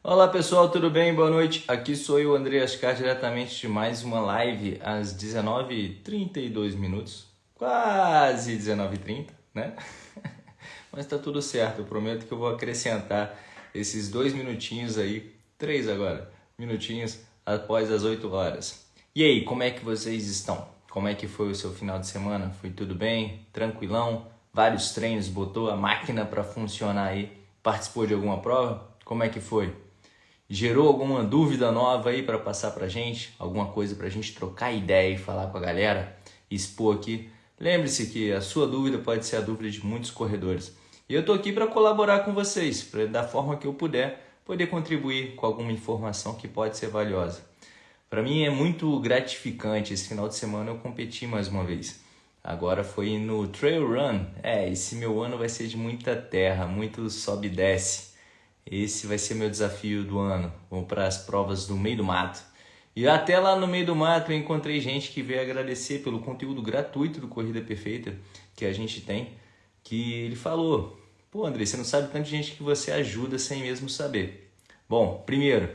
Olá pessoal, tudo bem? Boa noite. Aqui sou eu, André Ascar, diretamente de mais uma live às 19h32 minutos. Quase 19h30, né? Mas tá tudo certo, eu prometo que eu vou acrescentar esses dois minutinhos aí, três agora, minutinhos após as 8 horas. E aí, como é que vocês estão? Como é que foi o seu final de semana? Foi tudo bem? Tranquilão? Vários treinos, botou a máquina para funcionar aí? Participou de alguma prova? Como é que foi? Gerou alguma dúvida nova aí para passar para gente? Alguma coisa para a gente trocar ideia e falar com a galera? Expor aqui? Lembre-se que a sua dúvida pode ser a dúvida de muitos corredores. E eu estou aqui para colaborar com vocês, para da forma que eu puder, poder contribuir com alguma informação que pode ser valiosa. Para mim é muito gratificante. Esse final de semana eu competi mais uma vez. Agora foi no Trail Run. É, esse meu ano vai ser de muita terra, muito sobe e desce. Esse vai ser meu desafio do ano. Vou para as provas do meio do mato. E até lá no meio do mato eu encontrei gente que veio agradecer pelo conteúdo gratuito do Corrida Perfeita que a gente tem. Que ele falou: Pô, André, você não sabe tanto de gente que você ajuda sem mesmo saber. Bom, primeiro,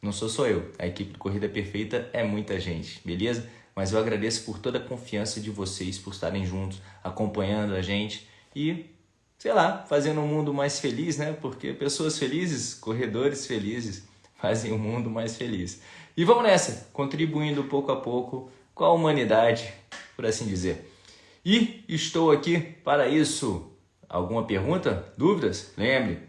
não sou só eu. A equipe do Corrida Perfeita é muita gente, beleza? Mas eu agradeço por toda a confiança de vocês, por estarem juntos, acompanhando a gente e sei lá, fazendo um mundo mais feliz, né? Porque pessoas felizes, corredores felizes, fazem o um mundo mais feliz. E vamos nessa, contribuindo pouco a pouco com a humanidade, por assim dizer. E estou aqui para isso. Alguma pergunta? Dúvidas? Lembre,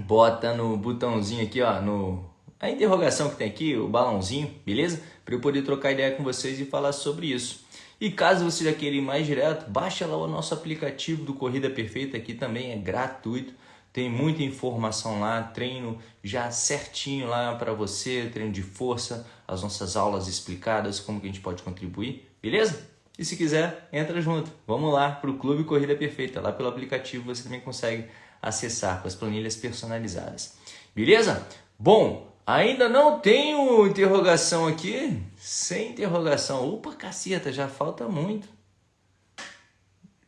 bota no botãozinho aqui, ó, no a interrogação que tem aqui, o balãozinho, beleza? Para eu poder trocar ideia com vocês e falar sobre isso. E caso você já queira ir mais direto, baixa lá o nosso aplicativo do Corrida Perfeita, que também é gratuito. Tem muita informação lá, treino já certinho lá para você, treino de força, as nossas aulas explicadas, como que a gente pode contribuir, beleza? E se quiser, entra junto. Vamos lá para o Clube Corrida Perfeita. Lá pelo aplicativo você também consegue acessar com as planilhas personalizadas. Beleza? Bom, Ainda não tenho interrogação aqui? Sem interrogação. Opa, caceta, já falta muito.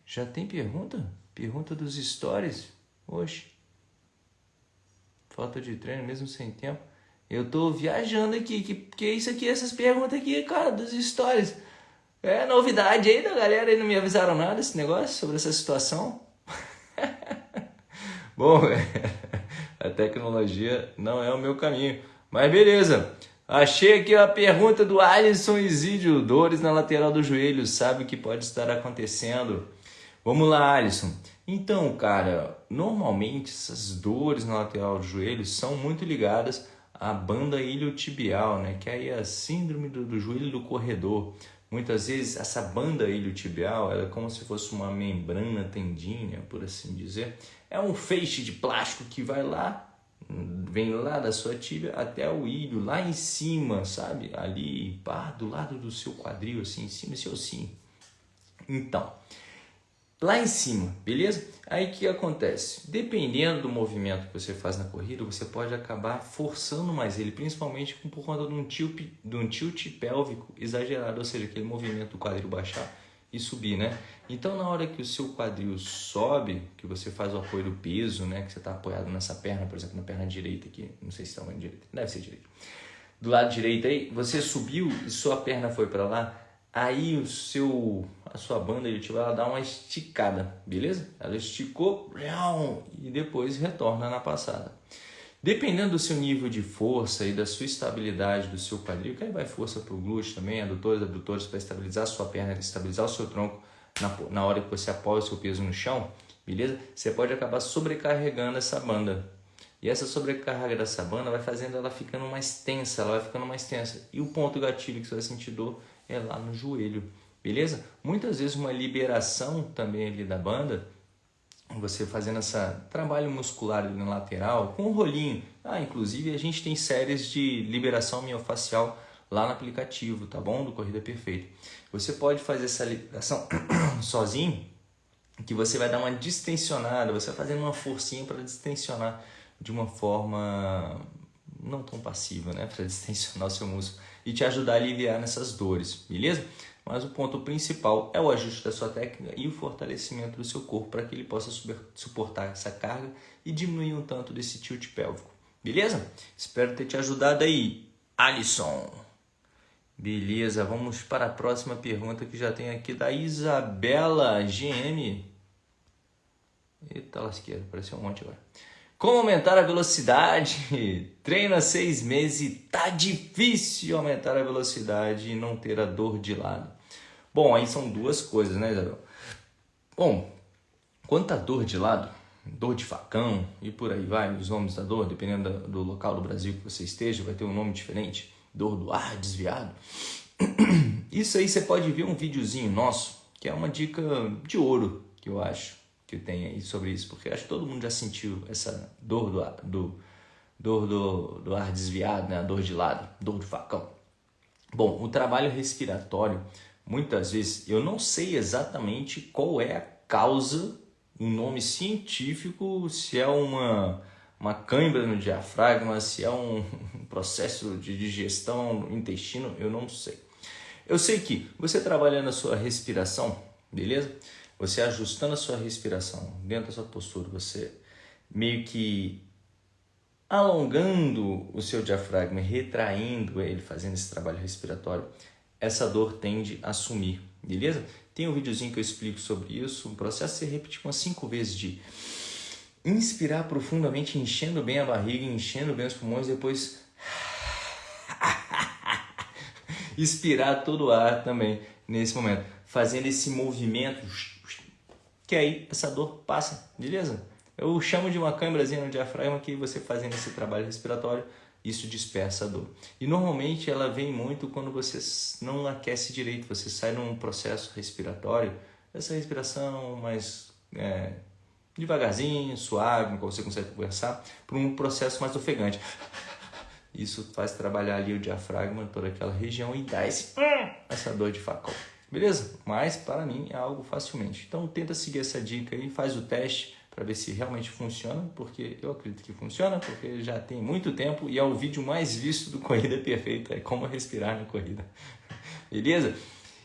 Já tem pergunta? Pergunta dos stories? Oxe. Falta de treino mesmo sem tempo. Eu tô viajando aqui. Que, que é isso aqui, essas perguntas aqui, cara, dos stories? É novidade aí da galera aí, não me avisaram nada esse negócio sobre essa situação. Bom, a tecnologia não é o meu caminho. Mas beleza. Achei aqui a pergunta do Alisson Isídio. Dores na lateral do joelho. Sabe o que pode estar acontecendo? Vamos lá, Alisson. Então, cara, normalmente essas dores na lateral do joelho são muito ligadas à banda iliotibial, né? Que é a síndrome do, do joelho do corredor. Muitas vezes essa banda iliotibial é como se fosse uma membrana tendínea, por assim dizer. É um feixe de plástico que vai lá, vem lá da sua tíbia até o ilho, lá em cima, sabe? Ali, pá, do lado do seu quadril, assim, em cima desse ossinho. Então, lá em cima, beleza? Aí o que acontece? Dependendo do movimento que você faz na corrida, você pode acabar forçando mais ele, principalmente por conta de um tilt, de um tilt pélvico exagerado, ou seja, aquele movimento do quadril baixar e subir, né? Então, na hora que o seu quadril sobe, que você faz o apoio do peso, né? Que você está apoiado nessa perna, por exemplo, na perna direita aqui, não sei se está tamanho direita, deve ser direita. Do lado direito aí, você subiu e sua perna foi para lá, aí o seu, a sua banda ele vai dar uma esticada, beleza? Ela esticou e depois retorna na passada. Dependendo do seu nível de força e da sua estabilidade do seu quadril, que aí vai força para o glúteo também, adutores, abdutores, para estabilizar a sua perna, estabilizar o seu tronco na, na hora que você apoia o seu peso no chão, beleza? Você pode acabar sobrecarregando essa banda. E essa sobrecarga dessa banda vai fazendo ela ficando mais tensa, ela vai ficando mais tensa. E o ponto gatilho que você vai sentir dor é lá no joelho, beleza? Muitas vezes uma liberação também ali da banda você fazendo esse trabalho muscular ali na lateral com um rolinho. Ah, inclusive a gente tem séries de liberação miofacial lá no aplicativo, tá bom? Do Corrida Perfeita. Você pode fazer essa liberação sozinho, que você vai dar uma distensionada, você vai fazendo uma forcinha para distensionar de uma forma não tão passiva, né? Para distensionar o seu músculo e te ajudar a aliviar nessas dores, beleza? mas o ponto principal é o ajuste da sua técnica e o fortalecimento do seu corpo para que ele possa suportar essa carga e diminuir um tanto desse tilt pélvico. Beleza? Espero ter te ajudado aí, Alisson. Beleza, vamos para a próxima pergunta que já tem aqui da Isabela GM. Eita lasqueira, apareceu um monte agora. Como aumentar a velocidade? Treina seis meses e tá difícil aumentar a velocidade e não ter a dor de lado. Bom, aí são duas coisas, né, Isabel? Bom, quanto à dor de lado, dor de facão e por aí vai, os nomes da dor, dependendo do local do Brasil que você esteja, vai ter um nome diferente. Dor do ar desviado. Isso aí você pode ver um videozinho nosso, que é uma dica de ouro, que eu acho, que tem aí sobre isso, porque acho que todo mundo já sentiu essa dor do, do, dor do, do ar desviado, né? a dor de lado, dor do facão. Bom, o trabalho respiratório, muitas vezes, eu não sei exatamente qual é a causa um nome científico, se é uma, uma cãibra no diafragma, se é um processo de digestão no intestino, eu não sei. Eu sei que você trabalhando a sua respiração, beleza? Você ajustando a sua respiração dentro da sua postura, você meio que alongando o seu diafragma, retraindo ele, fazendo esse trabalho respiratório, essa dor tende a sumir, beleza? Tem um videozinho que eu explico sobre isso. O processo é repetir umas cinco vezes de inspirar profundamente, enchendo bem a barriga, enchendo bem os pulmões, depois expirar todo o ar também nesse momento, fazendo esse movimento que aí essa dor passa, beleza? Eu chamo de uma câmerazinha no diafragma que você fazendo esse trabalho respiratório isso dispersa a dor. E normalmente ela vem muito quando você não aquece direito, você sai num processo respiratório, essa respiração mais é, devagarzinho, suave, quando você consegue conversar, para um processo mais ofegante. Isso faz trabalhar ali o diafragma, toda aquela região e dá esse, essa dor de facão. Beleza? Mas para mim é algo facilmente. Então tenta seguir essa dica aí, faz o teste para ver se realmente funciona, porque eu acredito que funciona, porque já tem muito tempo e é o vídeo mais visto do Corrida Perfeita, é como respirar na corrida. Beleza?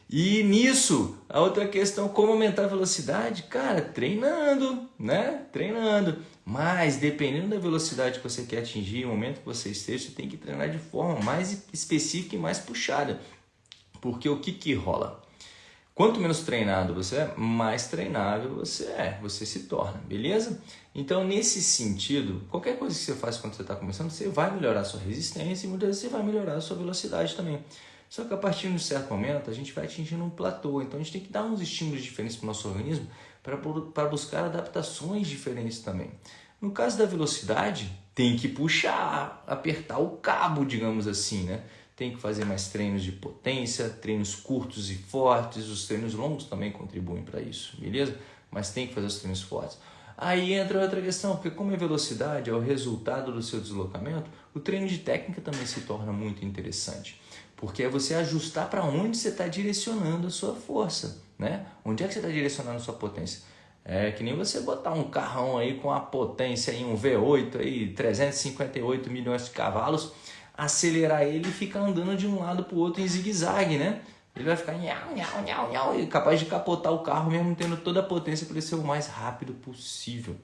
E nisso, a outra questão, como aumentar a velocidade? Cara, treinando, né? Treinando. Mas dependendo da velocidade que você quer atingir, o momento que você esteja, você tem que treinar de forma mais específica e mais puxada. Porque o que que rola? Quanto menos treinado você é, mais treinável você é, você se torna, beleza? Então, nesse sentido, qualquer coisa que você faz quando você está começando, você vai melhorar a sua resistência e muitas vezes você vai melhorar a sua velocidade também. Só que a partir de um certo momento, a gente vai atingindo um platô, então a gente tem que dar uns estímulos diferentes para o nosso organismo para buscar adaptações diferentes também. No caso da velocidade, tem que puxar, apertar o cabo, digamos assim, né? Tem que fazer mais treinos de potência, treinos curtos e fortes, os treinos longos também contribuem para isso, beleza? Mas tem que fazer os treinos fortes. Aí entra outra questão, porque como a velocidade é o resultado do seu deslocamento, o treino de técnica também se torna muito interessante. Porque é você ajustar para onde você está direcionando a sua força, né? Onde é que você está direcionando a sua potência? É que nem você botar um carrão aí com a potência em um V8 aí, 358 milhões de cavalos, acelerar ele e ficar andando de um lado para o outro em zigue-zague, né? Ele vai ficar nhau, nhau, nhau, nhau, e capaz de capotar o carro mesmo tendo toda a potência para ele ser o mais rápido possível.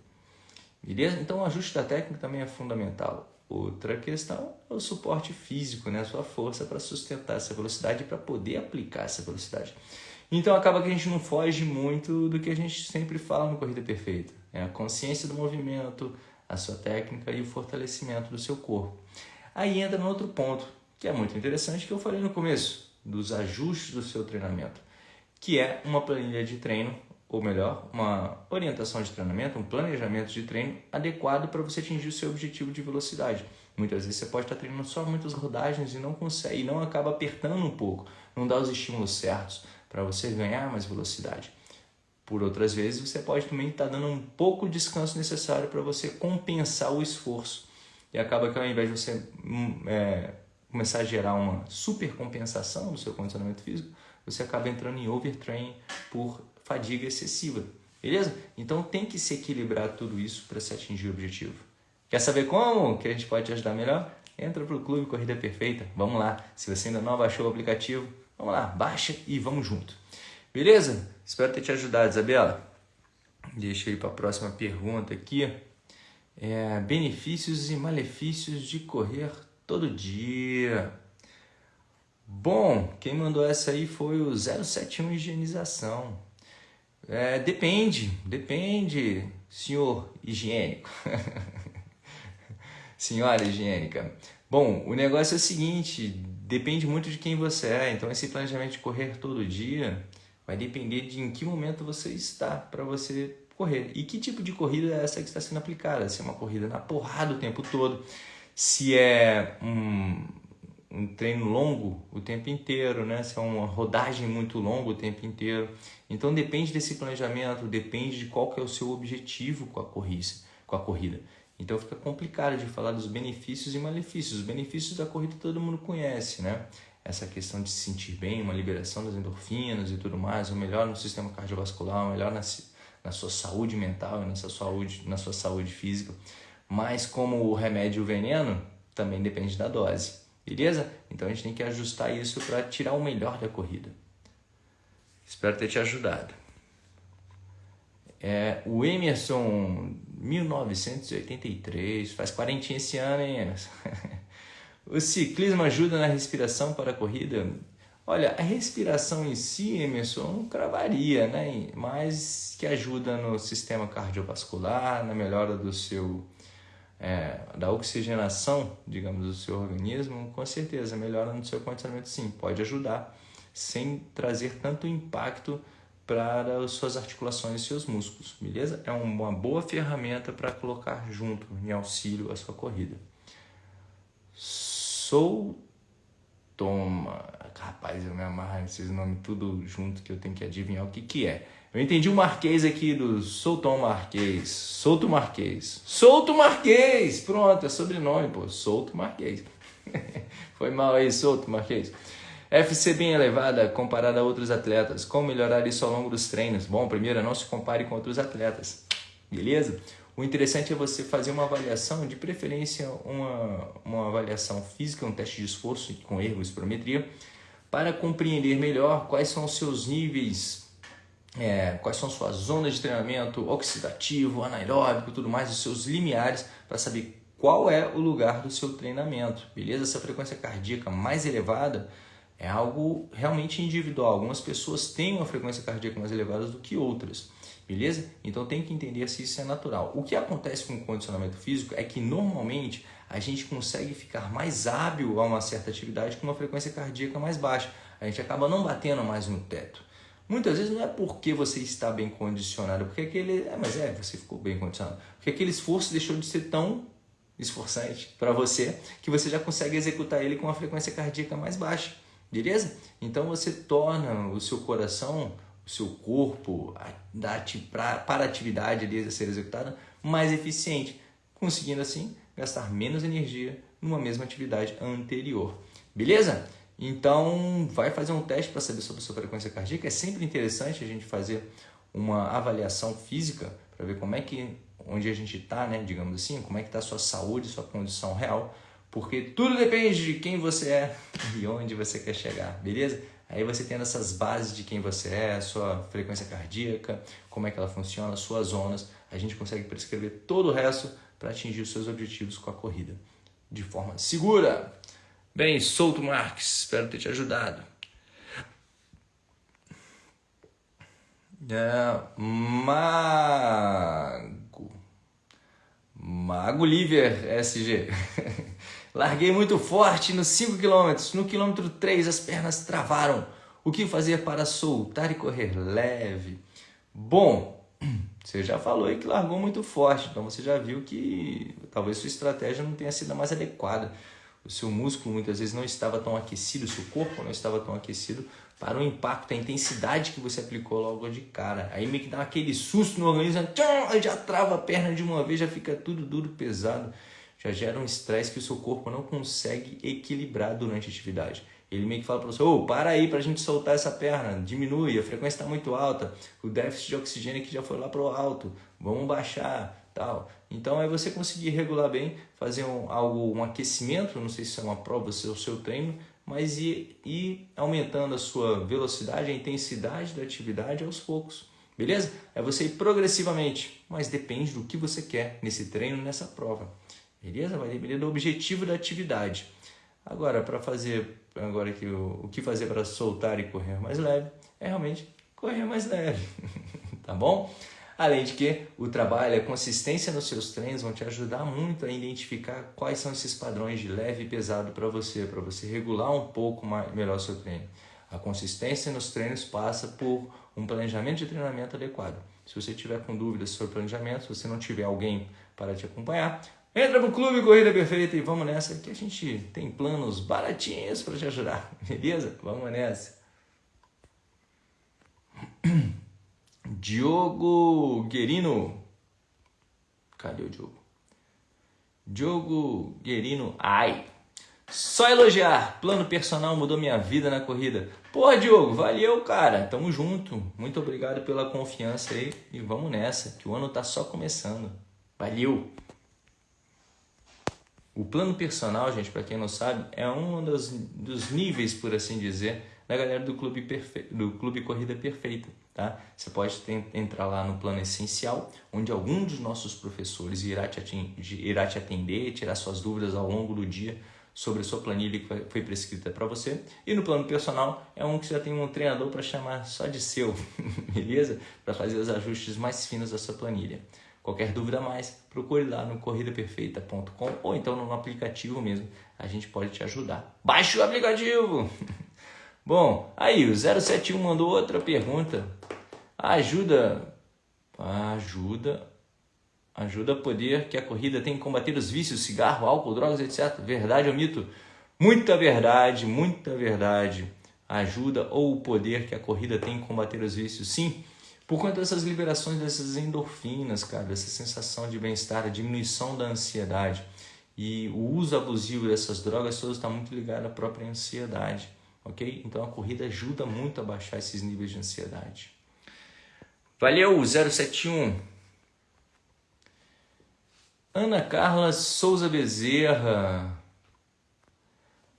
Beleza? Então o ajuste da técnica também é fundamental. Outra questão é o suporte físico, né? a sua força para sustentar essa velocidade e para poder aplicar essa velocidade. Então acaba que a gente não foge muito do que a gente sempre fala no Corrida Perfeita. É a consciência do movimento, a sua técnica e o fortalecimento do seu corpo. Aí entra no outro ponto, que é muito interessante, que eu falei no começo, dos ajustes do seu treinamento, que é uma planilha de treino, ou melhor, uma orientação de treinamento, um planejamento de treino adequado para você atingir o seu objetivo de velocidade. Muitas vezes você pode estar treinando só muitas rodagens e não consegue, e não acaba apertando um pouco, não dá os estímulos certos para você ganhar mais velocidade. Por outras vezes, você pode também estar dando um pouco de descanso necessário para você compensar o esforço e acaba que ao invés de você hum, é, começar a gerar uma supercompensação do seu condicionamento físico, você acaba entrando em overtraining por fadiga excessiva. Beleza? Então tem que se equilibrar tudo isso para se atingir o objetivo. Quer saber como que a gente pode te ajudar melhor? Entra para o Clube Corrida Perfeita. Vamos lá. Se você ainda não baixou o aplicativo, vamos lá, baixa e vamos junto. Beleza? Espero ter te ajudado, Isabela. Deixa ir para a próxima pergunta aqui. É, benefícios e malefícios de correr todo dia. Bom, quem mandou essa aí foi o 071 Higienização. É, depende, depende, senhor higiênico. Senhora higiênica. Bom, o negócio é o seguinte, depende muito de quem você é. Então esse planejamento de correr todo dia vai depender de em que momento você está para você correr. E que tipo de corrida é essa que está sendo aplicada? Se é uma corrida na porrada o tempo todo, se é um, um treino longo o tempo inteiro, né? se é uma rodagem muito longa o tempo inteiro. Então depende desse planejamento, depende de qual que é o seu objetivo com a corrida. Com a corrida. Então fica complicado de falar dos benefícios e malefícios. Os benefícios da corrida todo mundo conhece, né? Essa questão de se sentir bem, uma liberação das endorfinas e tudo mais, o melhor no sistema cardiovascular, o melhor na, na sua saúde mental e na sua saúde, na sua saúde física. Mas como o remédio e o veneno, também depende da dose, beleza? Então a gente tem que ajustar isso para tirar o melhor da corrida. Espero ter te ajudado. É, o Emerson, 1983, faz quarentinha esse ano, hein, Emerson? o ciclismo ajuda na respiração para a corrida? Olha, a respiração em si, Emerson, cravaria, né? Mas que ajuda no sistema cardiovascular, na melhora do seu é, da oxigenação, digamos, do seu organismo, com certeza melhora no seu condicionamento, sim, pode ajudar, sem trazer tanto impacto para as suas articulações e seus músculos, beleza? É uma boa ferramenta para colocar junto em auxílio à sua corrida. Sou Toma, rapaz, eu me amarro nesses nomes tudo junto que eu tenho que adivinhar o que que é. Eu entendi o Marquês aqui do Souton Marquês, Souto Marquês, Souto Marquês, pronto, é sobrenome, pô, Souto Marquês. Foi mal aí, Souto Marquês. FC bem elevada comparada a outros atletas. Como melhorar isso ao longo dos treinos? Bom, primeiro, não se compare com outros atletas. Beleza? O interessante é você fazer uma avaliação, de preferência uma, uma avaliação física, um teste de esforço com erro, espirometria, para compreender melhor quais são os seus níveis, é, quais são suas zonas de treinamento oxidativo, anaeróbico, tudo mais, os seus limiares, para saber qual é o lugar do seu treinamento, beleza? Essa frequência cardíaca mais elevada é algo realmente individual. Algumas pessoas têm uma frequência cardíaca mais elevada do que outras, beleza? Então tem que entender se isso é natural. O que acontece com o condicionamento físico é que normalmente a gente consegue ficar mais hábil a uma certa atividade com uma frequência cardíaca mais baixa. A gente acaba não batendo mais no teto. Muitas vezes não é porque você está bem condicionado, porque aquele. É, mas é, você ficou bem condicionado. Porque aquele esforço deixou de ser tão esforçante para você que você já consegue executar ele com uma frequência cardíaca mais baixa. Beleza? Então você torna o seu coração, seu corpo, para a atividade ali a ser executada, mais eficiente, conseguindo assim gastar menos energia numa mesma atividade anterior. Beleza? Então, vai fazer um teste para saber sobre a sua frequência cardíaca. É sempre interessante a gente fazer uma avaliação física para ver como é que, onde a gente está, né, digamos assim, como é que está a sua saúde, sua condição real porque tudo depende de quem você é e onde você quer chegar, beleza? Aí você tendo essas bases de quem você é, sua frequência cardíaca, como é que ela funciona, as suas zonas, a gente consegue prescrever todo o resto para atingir os seus objetivos com a corrida de forma segura. Bem, Souto Marques, espero ter te ajudado. É, Mago. Mago Liver SG. Larguei muito forte nos 5 km. No quilômetro 3 as pernas travaram. O que fazer para soltar e correr leve? Bom, você já falou aí que largou muito forte, então você já viu que talvez sua estratégia não tenha sido a mais adequada. O seu músculo muitas vezes não estava tão aquecido, o seu corpo não estava tão aquecido para o impacto, a intensidade que você aplicou logo de cara. Aí meio que dá aquele susto no organismo, já trava a perna de uma vez, já fica tudo duro, pesado já gera um estresse que o seu corpo não consegue equilibrar durante a atividade. Ele meio que fala para você, oh, para aí para a gente soltar essa perna, diminui, a frequência está muito alta, o déficit de oxigênio aqui já foi lá para o alto, vamos baixar, tal. Então é você conseguir regular bem, fazer um, algo, um aquecimento, não sei se é uma prova, se é o seu treino, mas ir, ir aumentando a sua velocidade, a intensidade da atividade aos poucos, beleza? É você ir progressivamente, mas depende do que você quer nesse treino, nessa prova, beleza? Vai depender do objetivo da atividade. Agora, para fazer, agora que o, o que fazer para soltar e correr mais leve, é realmente correr mais leve, tá bom? Além de que o trabalho, a consistência nos seus treinos vão te ajudar muito a identificar quais são esses padrões de leve e pesado para você, para você regular um pouco mais, melhor seu treino. A consistência nos treinos passa por um planejamento de treinamento adequado. Se você tiver com dúvidas sobre planejamento, se você não tiver alguém para te acompanhar, entra no Clube Corrida Perfeita e vamos nessa que a gente tem planos baratinhos para te ajudar, beleza? Vamos nessa. Diogo Guerino. Cadê o Diogo? Diogo Guerino. Ai. Só elogiar. Plano personal mudou minha vida na corrida. Pô, Diogo, valeu, cara. Tamo junto. Muito obrigado pela confiança aí. E vamos nessa, que o ano tá só começando. Valeu! O plano personal, gente, para quem não sabe, é um dos, dos níveis, por assim dizer, da galera do Clube, Perfe... do Clube Corrida Perfeita. Tá? Você pode entrar lá no plano essencial, onde algum dos nossos professores irá te, atender, irá te atender, tirar suas dúvidas ao longo do dia sobre a sua planilha que foi prescrita para você. E no plano personal é um que você já tem um treinador para chamar só de seu, beleza? Para fazer os ajustes mais finos da sua planilha. Qualquer dúvida mais, procure lá no corridaperfeita.com ou então no aplicativo mesmo, a gente pode te ajudar. Baixe o aplicativo! Bom, aí o 071 mandou outra pergunta. Ajuda, ajuda, ajuda a poder que a corrida tem que combater os vícios, cigarro, álcool, drogas, etc. Verdade ou mito? Muita verdade, muita verdade. Ajuda ou o poder que a corrida tem que combater os vícios? Sim, por conta dessas liberações dessas endorfinas, cara, dessa sensação de bem-estar, a diminuição da ansiedade. E o uso abusivo dessas drogas todas está muito ligado à própria ansiedade ok? Então a corrida ajuda muito a baixar esses níveis de ansiedade. Valeu, 071. Ana Carla Souza Bezerra.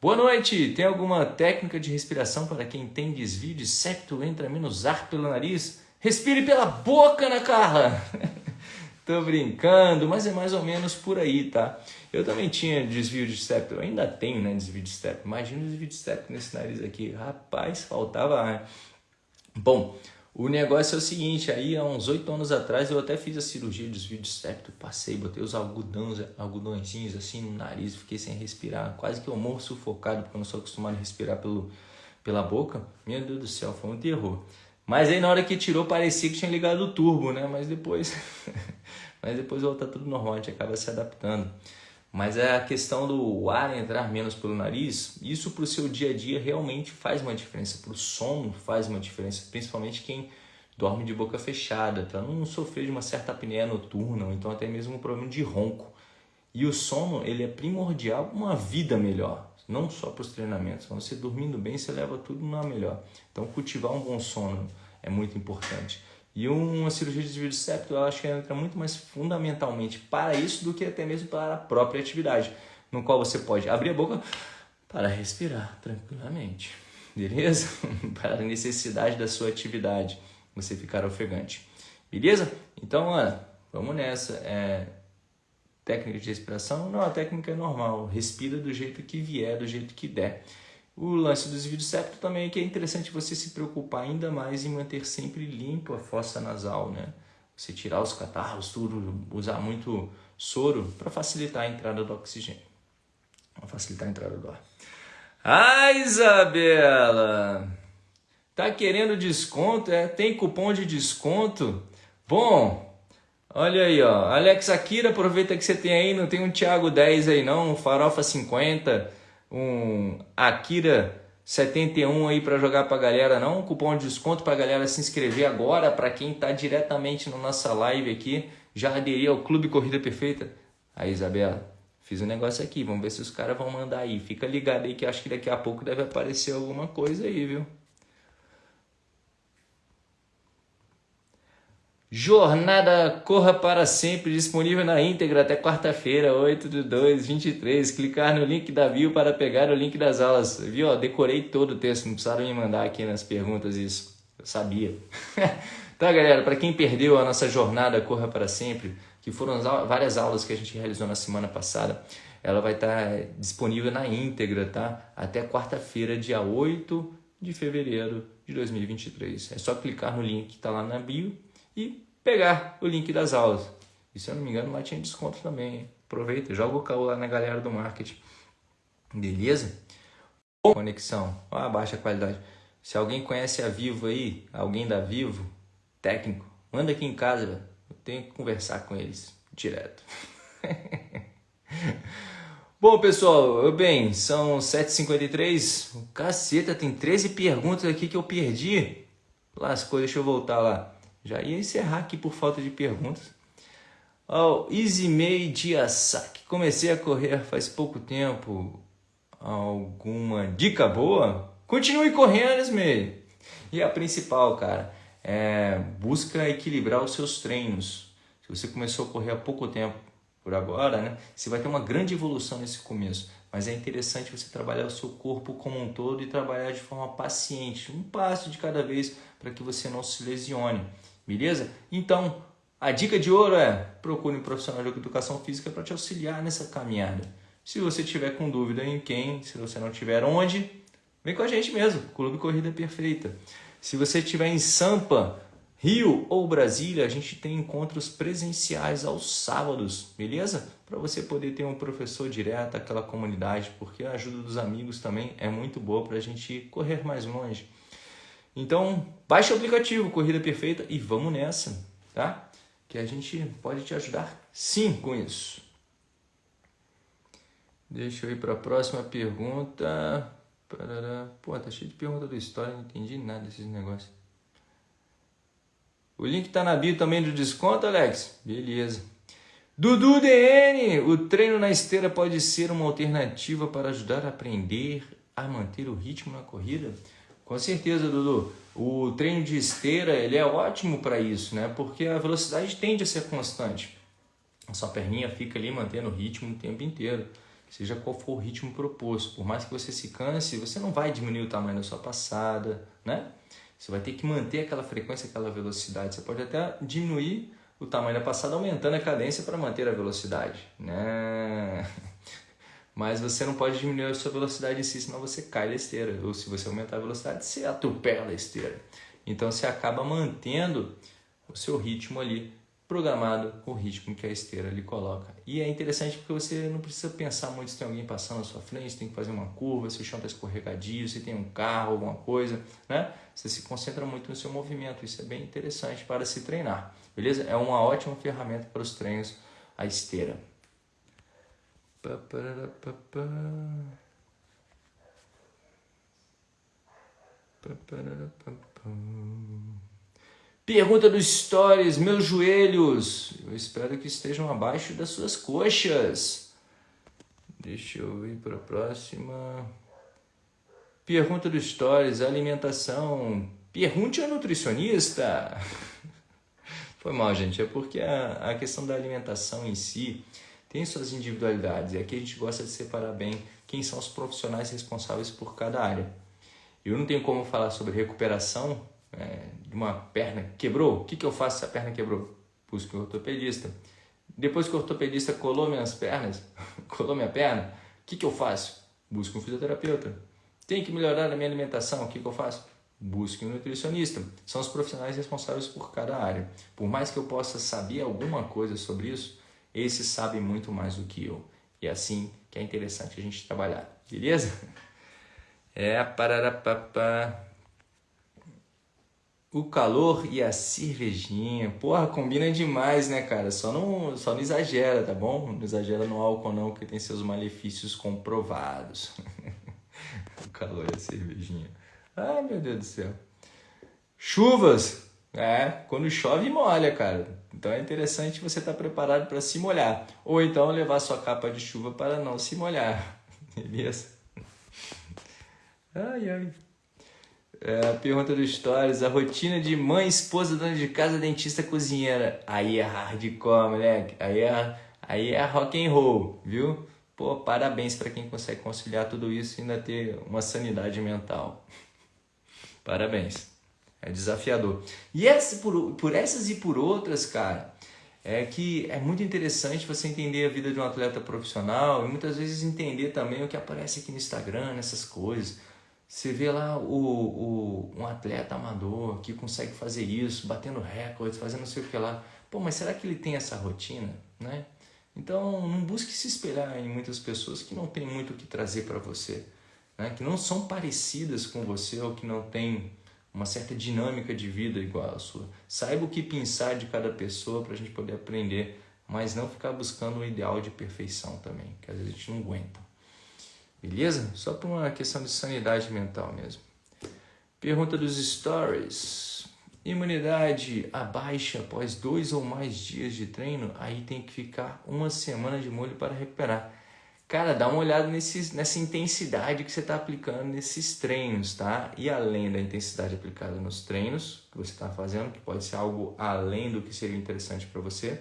Boa noite. Tem alguma técnica de respiração para quem tem desvio de septo, entra menos ar pelo nariz? Respire pela boca, Ana Carla. Tô brincando, mas é mais ou menos por aí, tá? Eu também tinha desvio de septo, eu ainda tenho, né, desvio de septo. Imagina o desvio de septo nesse nariz aqui. Rapaz, faltava ar. Bom, o negócio é o seguinte, aí há uns oito anos atrás eu até fiz a cirurgia de desvio de septo, passei, botei os algodões, algodõezinhos assim no nariz, fiquei sem respirar, quase que eu morro sufocado, porque eu não sou acostumado a respirar pelo, pela boca. Meu Deus do céu, foi um terror. Mas aí na hora que tirou parecia que tinha ligado o turbo, né? Mas depois, mas depois volta tudo normal, a gente acaba se adaptando. Mas é a questão do ar entrar menos pelo nariz, isso para o seu dia a dia realmente faz uma diferença. Para o sono faz uma diferença, principalmente quem dorme de boca fechada, para não sofrer de uma certa apneia noturna, ou então até mesmo um problema de ronco. E o sono ele é primordial para uma vida melhor não só para os treinamentos. Você dormindo bem, você leva tudo na melhor. Então, cultivar um bom sono é muito importante. E uma cirurgia de desvio de septo, eu acho que entra muito mais fundamentalmente para isso do que até mesmo para a própria atividade, no qual você pode abrir a boca para respirar tranquilamente, beleza? para a necessidade da sua atividade, você ficar ofegante, beleza? Então, Ana, vamos nessa. É, técnica de respiração? Não, a técnica é normal, respira do jeito que vier, do jeito que der. O lance do desvio de septo também é que é interessante você se preocupar ainda mais em manter sempre limpo a fossa nasal, né? Você tirar os catarros, tudo, usar muito soro para facilitar a entrada do oxigênio. Para facilitar a entrada do ar. Ah, Isabela! Tá querendo desconto? É, tem cupom de desconto? Bom, Olha aí, ó. Alex Akira, aproveita que você tem aí, não tem um Thiago 10 aí não, um Farofa 50, um Akira 71 aí para jogar pra galera não, um cupom de desconto pra galera se inscrever agora, para quem tá diretamente na nossa live aqui, já aderir ao Clube Corrida Perfeita. Aí, Isabela, fiz um negócio aqui, vamos ver se os caras vão mandar aí. Fica ligado aí que acho que daqui a pouco deve aparecer alguma coisa aí, viu? Jornada Corra para Sempre, disponível na íntegra até quarta-feira, 8 de 2, 23. Clicar no link da bio para pegar o link das aulas. Viu? Decorei todo o texto, não precisaram me mandar aqui nas perguntas isso. Eu sabia. Tá, galera, para quem perdeu a nossa jornada Corra para Sempre, que foram várias aulas que a gente realizou na semana passada, ela vai estar tá disponível na íntegra, tá? Até quarta-feira, dia 8 de fevereiro de 2023. É só clicar no link que está lá na bio e pegar o link das aulas. E se eu não me engano, lá tinha desconto também. Aproveita, joga o caô lá na galera do marketing. Beleza? Conexão, a baixa qualidade. Se alguém conhece a Vivo aí, alguém da Vivo, técnico, manda aqui em casa. Eu tenho que conversar com eles direto. Bom, pessoal, bem, são 7h53. Caceta, tem 13 perguntas aqui que eu perdi. Lascou, deixa eu voltar lá. Já ia encerrar aqui por falta de perguntas. Oh, Izimei Diasaki. Comecei a correr faz pouco tempo. Alguma dica boa? Continue correndo, Ismei. E a principal, cara, é busca equilibrar os seus treinos. Se você começou a correr há pouco tempo, por agora, né? Você vai ter uma grande evolução nesse começo. Mas é interessante você trabalhar o seu corpo como um todo e trabalhar de forma paciente, um passo de cada vez, para que você não se lesione. Beleza? Então, a dica de ouro é procure um profissional de educação física para te auxiliar nessa caminhada. Se você tiver com dúvida em quem, se você não tiver onde, vem com a gente mesmo, Clube Corrida Perfeita. Se você estiver em Sampa, Rio ou Brasília, a gente tem encontros presenciais aos sábados, beleza? Para você poder ter um professor direto àquela comunidade, porque a ajuda dos amigos também é muito boa para a gente correr mais longe. Então, baixe o aplicativo Corrida Perfeita e vamos nessa, tá? Que a gente pode te ajudar sim com isso. Deixa eu ir para a próxima pergunta. Pô, tá cheio de pergunta do história, não entendi nada desses negócios. O link tá na bio também do desconto, Alex? Beleza. Dudu DN, o treino na esteira pode ser uma alternativa para ajudar a aprender a manter o ritmo na corrida? Com certeza, Dudu. O treino de esteira ele é ótimo para isso, né? Porque a velocidade tende a ser constante. A sua perninha fica ali mantendo o ritmo o tempo inteiro, seja qual for o ritmo proposto. Por mais que você se canse, você não vai diminuir o tamanho da sua passada, né? Você vai ter que manter aquela frequência, aquela velocidade. Você pode até diminuir o tamanho da passada aumentando a cadência para manter a velocidade, né? Mas você não pode diminuir a sua velocidade em si, senão você cai da esteira. Ou se você aumentar a velocidade, você atropela a esteira. Então você acaba mantendo o seu ritmo ali programado com o ritmo que a esteira lhe coloca. E é interessante porque você não precisa pensar muito se tem alguém passando na sua frente, tem que fazer uma curva, se o chão está escorregadio, se tem um carro, alguma coisa, né? Você se concentra muito no seu movimento, isso é bem interessante para se treinar, beleza? É uma ótima ferramenta para os treinos a esteira. Pergunta do Stories, meus joelhos, eu espero que estejam abaixo das suas coxas. Deixa eu ir para a próxima. Pergunta do Stories, alimentação. Pergunte ao nutricionista. Foi mal, gente, é porque a, a questão da alimentação em si tem suas individualidades. E aqui a gente gosta de separar bem quem são os profissionais responsáveis por cada área. Eu não tenho como falar sobre recuperação é, de uma perna que quebrou. O que, que eu faço se a perna quebrou? Busco um ortopedista. Depois que o ortopedista colou minhas pernas, colou minha perna, o que, que eu faço? Busco um fisioterapeuta. Tem que melhorar a minha alimentação, o que, que eu faço? Busque um nutricionista. São os profissionais responsáveis por cada área. Por mais que eu possa saber alguma coisa sobre isso, esse sabe muito mais do que eu. E é assim que é interessante a gente trabalhar. Beleza? É, pararapapá. O calor e a cervejinha. Porra, combina demais, né, cara? Só não, só não exagera, tá bom? Não exagera no álcool não, que tem seus malefícios comprovados. o calor e a cervejinha. Ai, meu Deus do céu. Chuvas. É, quando chove molha, cara. Então é interessante você estar tá preparado para se molhar. Ou então levar sua capa de chuva para não se molhar. Beleza? Ai, ai. É, pergunta do Stories. A rotina de mãe, esposa, dona de casa, dentista, cozinheira. Aí é hardcore, moleque. Aí é, aí é rock and roll, viu? Pô, parabéns para quem consegue conciliar tudo isso e ainda ter uma sanidade mental. Parabéns. É desafiador. E essa, por, por essas e por outras, cara, é que é muito interessante você entender a vida de um atleta profissional e muitas vezes entender também o que aparece aqui no Instagram, nessas coisas. Você vê lá o, o, um atleta amador que consegue fazer isso, batendo recordes, fazendo não sei o que lá. Pô, mas será que ele tem essa rotina? Né? Então, não busque se espelhar em muitas pessoas que não têm muito o que trazer para você, né? que não são parecidas com você ou que não têm uma certa dinâmica de vida igual a sua. Saiba o que pensar de cada pessoa para a gente poder aprender, mas não ficar buscando o ideal de perfeição também, que às vezes a gente não aguenta. Beleza? Só por uma questão de sanidade mental mesmo. Pergunta dos stories. Imunidade abaixa após dois ou mais dias de treino, aí tem que ficar uma semana de molho para recuperar. Cara, dá uma olhada nesse, nessa intensidade que você está aplicando nesses treinos, tá? E além da intensidade aplicada nos treinos que você está fazendo, que pode ser algo além do que seria interessante para você,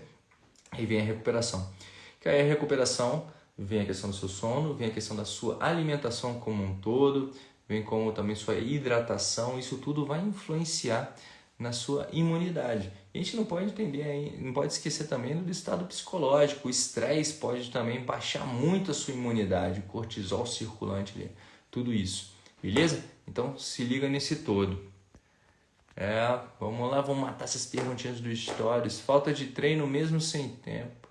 aí vem a recuperação. Que aí a recuperação vem a questão do seu sono, vem a questão da sua alimentação como um todo, vem como também sua hidratação, isso tudo vai influenciar na sua imunidade. A gente não pode entender, não pode esquecer também do estado psicológico. O estresse pode também baixar muito a sua imunidade, o cortisol circulante ali, tudo isso. Beleza? Então se liga nesse todo. É, vamos lá, vamos matar essas perguntinhas dos stories. Falta de treino mesmo sem tempo.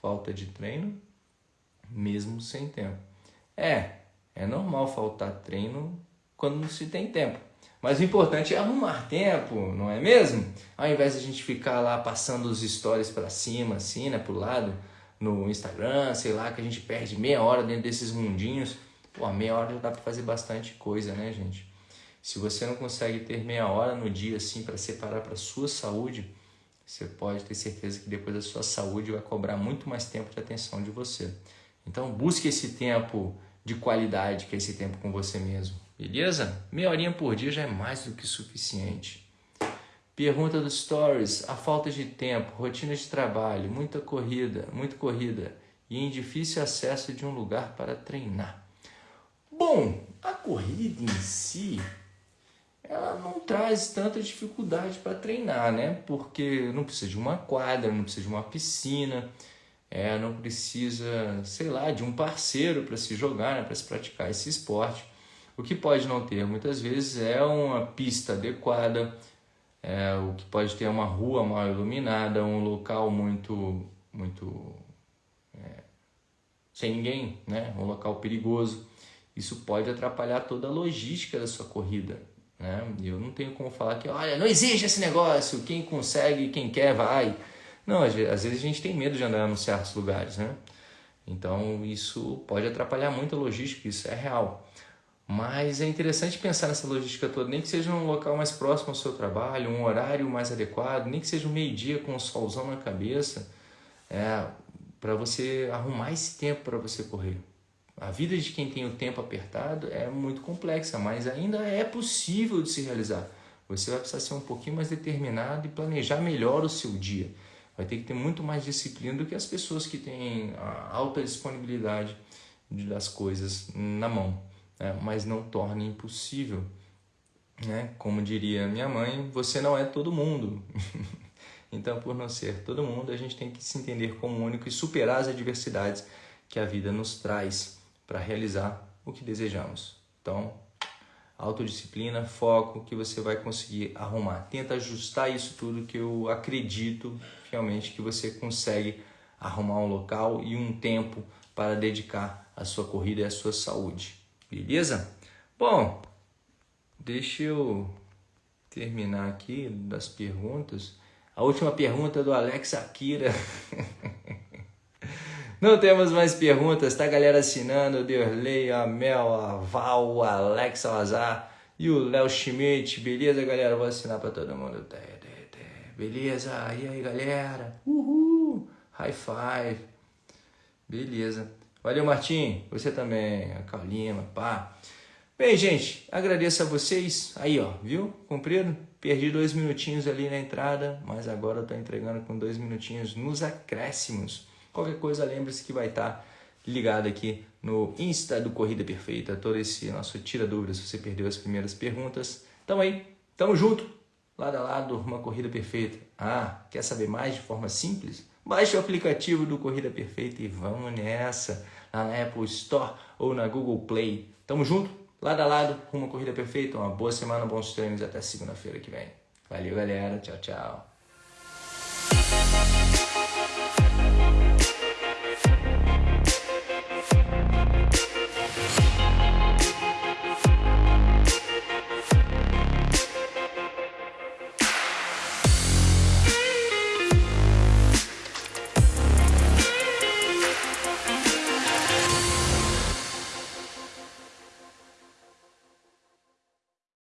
Falta de treino mesmo sem tempo. É, é normal faltar treino quando não se tem tempo. Mas o importante é arrumar tempo, não é mesmo? Ao invés de a gente ficar lá passando os stories para cima, assim, né, pro lado, no Instagram, sei lá, que a gente perde meia hora dentro desses mundinhos. Pô, meia hora já dá para fazer bastante coisa, né, gente? Se você não consegue ter meia hora no dia, assim, para separar para sua saúde, você pode ter certeza que depois a sua saúde vai cobrar muito mais tempo de atenção de você. Então, busque esse tempo de qualidade, que é esse tempo com você mesmo. Beleza? Meia horinha por dia já é mais do que suficiente. Pergunta dos stories, a falta de tempo, rotina de trabalho, muita corrida, muito corrida e em difícil acesso de um lugar para treinar. Bom, a corrida em si, ela não traz tanta dificuldade para treinar, né? Porque não precisa de uma quadra, não precisa de uma piscina, é, não precisa, sei lá, de um parceiro para se jogar, né? para se praticar esse esporte. O que pode não ter muitas vezes é uma pista adequada, é, o que pode ter uma rua mal iluminada, um local muito, muito é, sem ninguém, né? um local perigoso. Isso pode atrapalhar toda a logística da sua corrida. Né? Eu não tenho como falar que, olha, não existe esse negócio, quem consegue, quem quer, vai. Não, às vezes a gente tem medo de andar em certos lugares, né? Então isso pode atrapalhar muito a logística, isso é real. Mas é interessante pensar nessa logística toda, nem que seja um local mais próximo ao seu trabalho, um horário mais adequado, nem que seja um meio-dia com um solzão na cabeça, é, para você arrumar esse tempo para você correr. A vida de quem tem o tempo apertado é muito complexa, mas ainda é possível de se realizar. Você vai precisar ser um pouquinho mais determinado e planejar melhor o seu dia. Vai ter que ter muito mais disciplina do que as pessoas que têm a alta disponibilidade das coisas na mão né? mas não torne impossível. Né? Como diria minha mãe, você não é todo mundo. então, por não ser todo mundo, a gente tem que se entender como único e superar as adversidades que a vida nos traz para realizar o que desejamos. Então, autodisciplina, foco, que você vai conseguir arrumar. Tenta ajustar isso tudo que eu acredito realmente que você consegue arrumar um local e um tempo para dedicar à sua corrida e à sua saúde. Beleza? Bom, deixa eu terminar aqui das perguntas. A última pergunta do Alex Akira. Não temos mais perguntas, tá galera assinando, Derley, a Mel, a Val, Alex Salazar e o Léo Schmidt, beleza galera? Vou assinar para todo mundo, beleza? E aí galera? Uhul! High five! Beleza. Valeu, Martim. Você também, a Carlina, pá. Bem, gente, agradeço a vocês. Aí, ó, viu? Cumpriram? Perdi dois minutinhos ali na entrada, mas agora eu tô entregando com dois minutinhos nos acréscimos. Qualquer coisa, lembre-se que vai estar tá ligado aqui no Insta do Corrida Perfeita. Todo esse nosso tira dúvidas, se você perdeu as primeiras perguntas. Então aí, Tamo junto, lado a lado, uma corrida perfeita. Ah, quer saber mais de forma simples? Baixe o aplicativo do Corrida Perfeita e vamos nessa, lá na Apple Store ou na Google Play. Tamo junto, lado a lado, uma corrida perfeita, uma boa semana, bons treinos até segunda-feira que vem. Valeu, galera. Tchau, tchau.